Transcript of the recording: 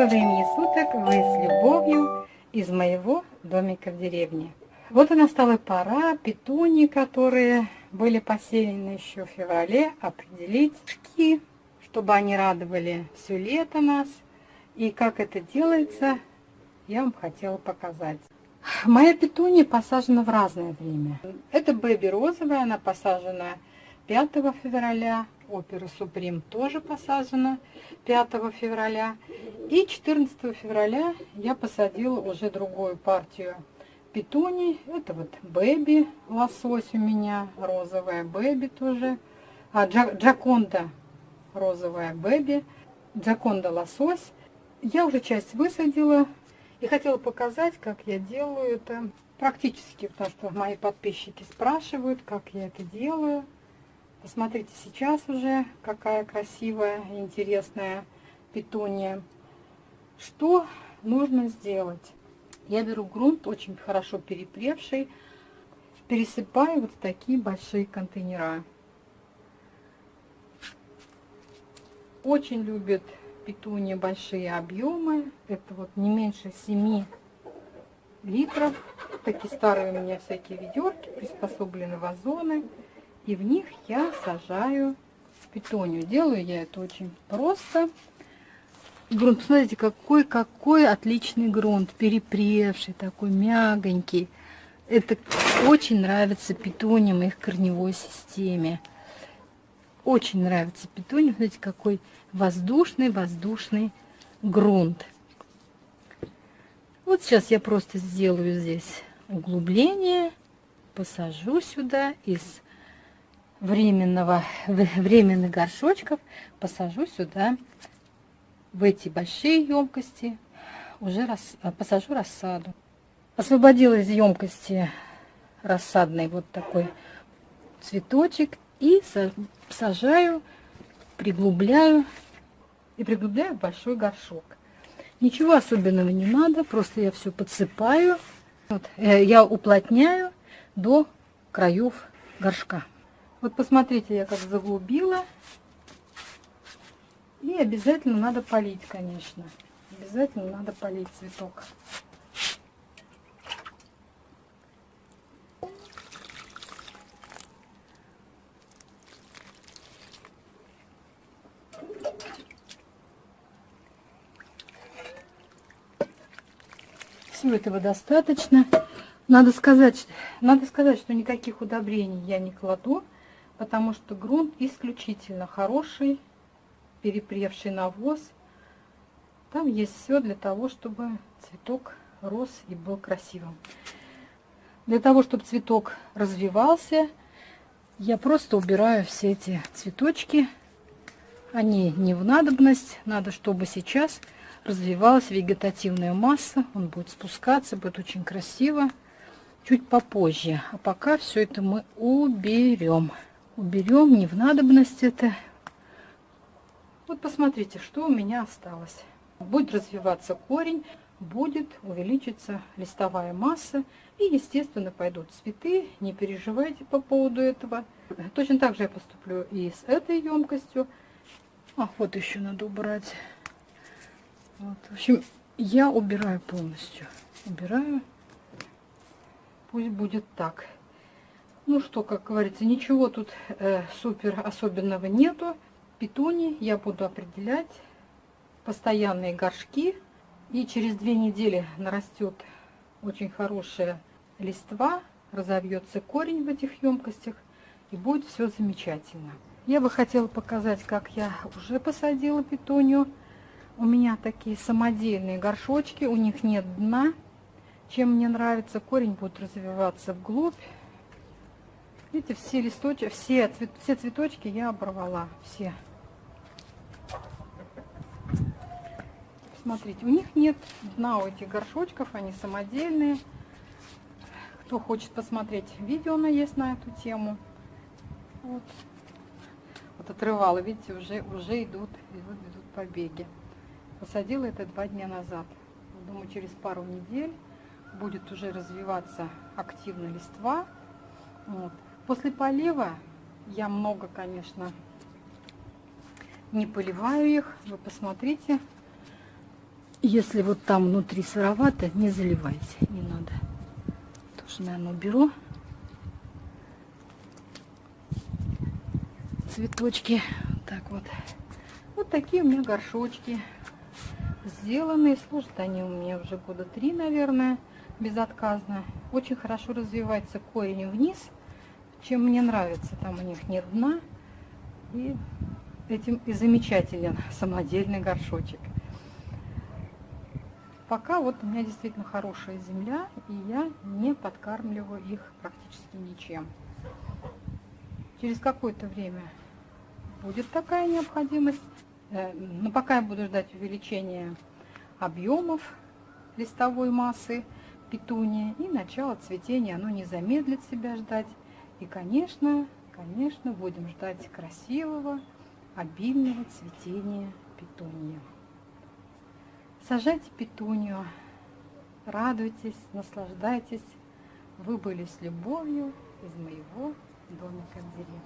Доброго времени суток, вы с любовью из моего домика в деревне. Вот и настала пора петуни, которые были посеяны еще в феврале, определить шки, чтобы они радовали все лето нас. И как это делается, я вам хотела показать. Моя петуния посажена в разное время. Это бэби розовая, она посажена 5 февраля, опера Суприм тоже посажена 5 февраля. И 14 февраля я посадила уже другую партию петуний. Это вот бэби лосось у меня, розовая бэби тоже. А джаконда розовая бэби, джаконда лосось. Я уже часть высадила и хотела показать, как я делаю это практически, потому что мои подписчики спрашивают, как я это делаю. Посмотрите сейчас уже, какая красивая интересная петуния. Что нужно сделать? Я беру грунт, очень хорошо перепревший, пересыпаю вот в такие большие контейнера. Очень любят петуния большие объемы. Это вот не меньше 7 литров. Такие старые у меня всякие ведерки, приспособлены вазоны. И в них я сажаю петунию. Делаю я это очень просто. Грунт, посмотрите, какой, какой отличный грунт. Перепревший, такой мягонький. Это очень нравится петуниям и их корневой системе. Очень нравится петуниям. Смотрите, какой воздушный, воздушный грунт. Вот сейчас я просто сделаю здесь углубление, посажу сюда из временного, временных горшочков посажу сюда, в эти большие емкости, уже рас, посажу рассаду. Освободила из емкости рассадный вот такой цветочек и сажаю, приглубляю и приглубляю в большой горшок. Ничего особенного не надо, просто я все подсыпаю. Вот, э, я уплотняю до краев горшка. Вот посмотрите, я как заглубила. И обязательно надо полить, конечно. Обязательно надо полить цветок. Всего этого достаточно. Надо сказать, надо сказать, что никаких удобрений я не кладу потому что грунт исключительно хороший, перепревший навоз. Там есть все для того, чтобы цветок рос и был красивым. Для того, чтобы цветок развивался, я просто убираю все эти цветочки. Они не в надобность. Надо, чтобы сейчас развивалась вегетативная масса. Он будет спускаться, будет очень красиво. Чуть попозже. А пока все это мы уберем уберем, не в надобность это. Вот посмотрите, что у меня осталось. Будет развиваться корень, будет увеличиться листовая масса и, естественно, пойдут цветы. Не переживайте по поводу этого. Точно так же я поступлю и с этой емкостью. А, вот еще надо убрать. Вот. В общем, я убираю полностью. Убираю. Пусть будет так. Ну что, как говорится, ничего тут э, супер особенного нету. Питони я буду определять постоянные горшки. И через две недели нарастет очень хорошая листва, разовьется корень в этих емкостях и будет все замечательно. Я бы хотела показать, как я уже посадила питонию. У меня такие самодельные горшочки, у них нет дна. Чем мне нравится, корень будет развиваться вглубь. Видите, все листочки, все, цвет, все цветочки я оборвала, все. Смотрите, у них нет дна у этих горшочков, они самодельные. Кто хочет посмотреть видео, на есть на эту тему. Вот, вот отрывала, видите, уже, уже идут, идут, идут побеги. Посадила это два дня назад. Думаю, через пару недель будет уже развиваться активно листва. Вот. После полива я много, конечно, не поливаю их. Вы посмотрите. Если вот там внутри сыровато, не заливайте, не надо. Тоже, наверное, уберу. Цветочки. Так вот. Вот такие у меня горшочки сделанные. Служат они у меня уже года три, наверное, безотказно. Очень хорошо развивается корень вниз, чем мне нравится. Там у них нет дна. И этим и замечателен самодельный горшочек. Пока вот у меня действительно хорошая земля, и я не подкармливаю их практически ничем. Через какое-то время будет такая необходимость. Э, но пока я буду ждать увеличения объемов листовой массы петуния и начало цветения, оно не замедлит себя ждать. И, конечно, конечно, будем ждать красивого, обильного цветения петуния. Сажайте петунью, радуйтесь, наслаждайтесь. Вы были с любовью из моего домика в деревне.